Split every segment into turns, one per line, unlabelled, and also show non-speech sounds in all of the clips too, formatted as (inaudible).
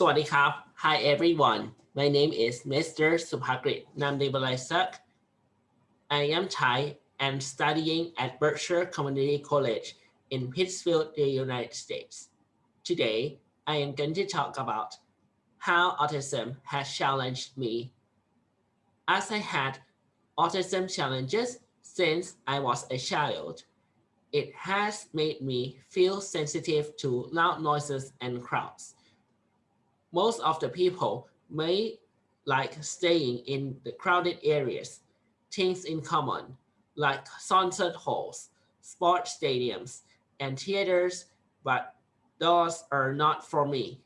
Sawadee. Hi everyone. My name is Mr. Subhagrit Namdebalaisak. I am Thai and studying at Berkshire Community College in Pittsfield, the United States. Today, I am going to talk about how autism has challenged me. As I had autism challenges since I was a child, it has made me feel sensitive to loud noises and crowds most of the people may like staying in the crowded areas, things in common, like concert halls, sports stadiums, and theaters, but those are not for me.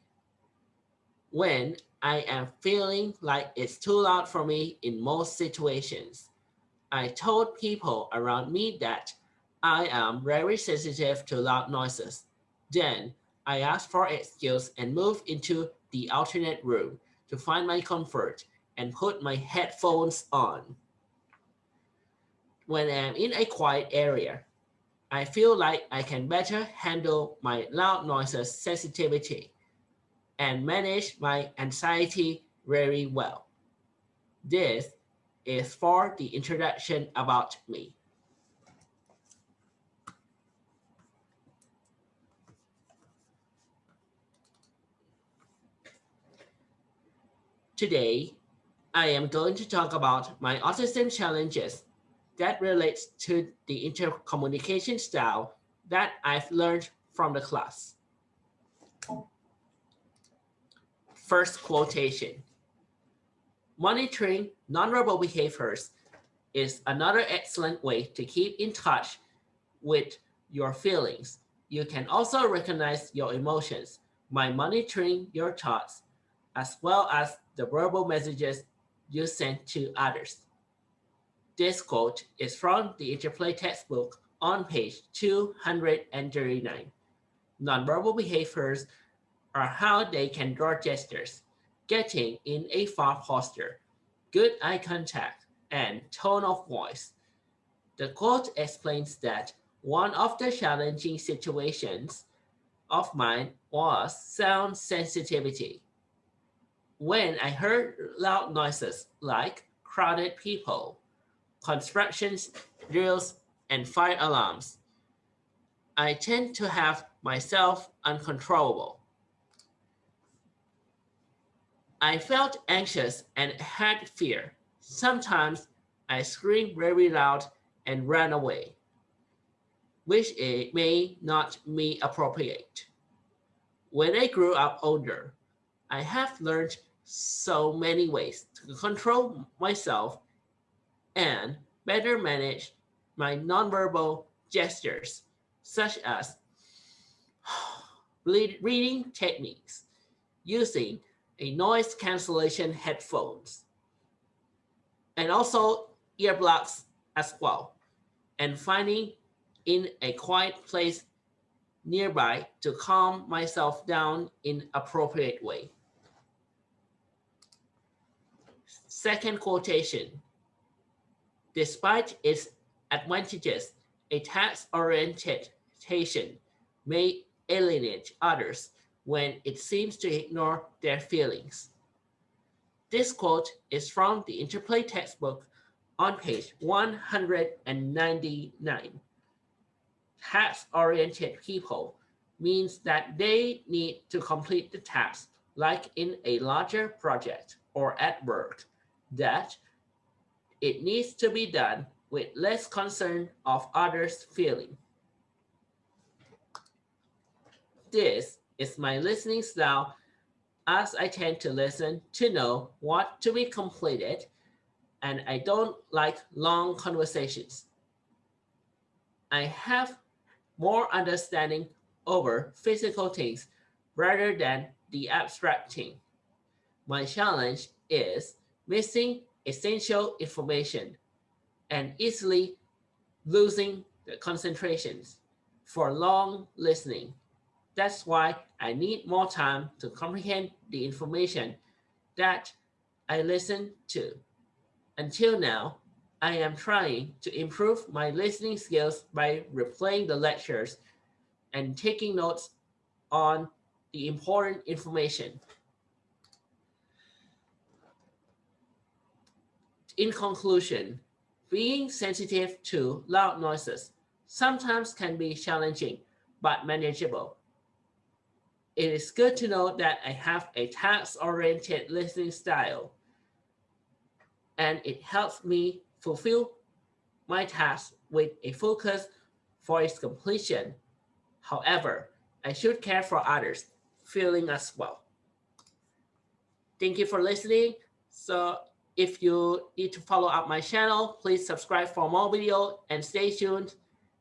When I am feeling like it's too loud for me in most situations, I told people around me that I am very sensitive to loud noises. Then I asked for excuse and moved into the alternate room to find my comfort and put my headphones on. When I'm in a quiet area, I feel like I can better handle my loud noises sensitivity and manage my anxiety very well. This is for the introduction about me. Today, I am going to talk about my autism challenges that relates to the intercommunication style that I've learned from the class. First quotation. Monitoring nonverbal behaviors is another excellent way to keep in touch with your feelings. You can also recognize your emotions by monitoring your thoughts as well as the verbal messages you send to others. This quote is from the Interplay textbook on page 239. Nonverbal behaviors are how they can draw gestures, getting in a far posture, good eye contact, and tone of voice. The quote explains that one of the challenging situations of mine was sound sensitivity when I heard loud noises like crowded people, construction drills, and fire alarms, I tend to have myself uncontrollable. I felt anxious and had fear. Sometimes I screamed very loud and ran away, which it may not be appropriate. When I grew up older, I have learned so many ways to control myself and better manage my nonverbal gestures, such as (sighs) reading techniques, using a noise cancellation headphones, and also earplugs as well, and finding in a quiet place nearby to calm myself down in appropriate way. Second quotation. Despite its advantages, a task-oriented may alienate others when it seems to ignore their feelings. This quote is from the Interplay textbook on page 199. Task-oriented people means that they need to complete the task like in a larger project or at work that it needs to be done with less concern of others' feeling. This is my listening style as I tend to listen to know what to be completed and I don't like long conversations. I have more understanding over physical things rather than the abstract thing. My challenge is missing essential information and easily losing the concentrations for long listening. That's why I need more time to comprehend the information that I listen to. Until now, I am trying to improve my listening skills by replaying the lectures and taking notes on the important information. In conclusion, being sensitive to loud noises sometimes can be challenging, but manageable. It is good to know that I have a task-oriented listening style, and it helps me fulfill my task with a focus for its completion. However, I should care for others feeling as well. Thank you for listening. So if you need to follow up my channel, please subscribe for more video and stay tuned.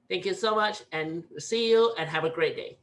Thank you so much and see you and have a great day.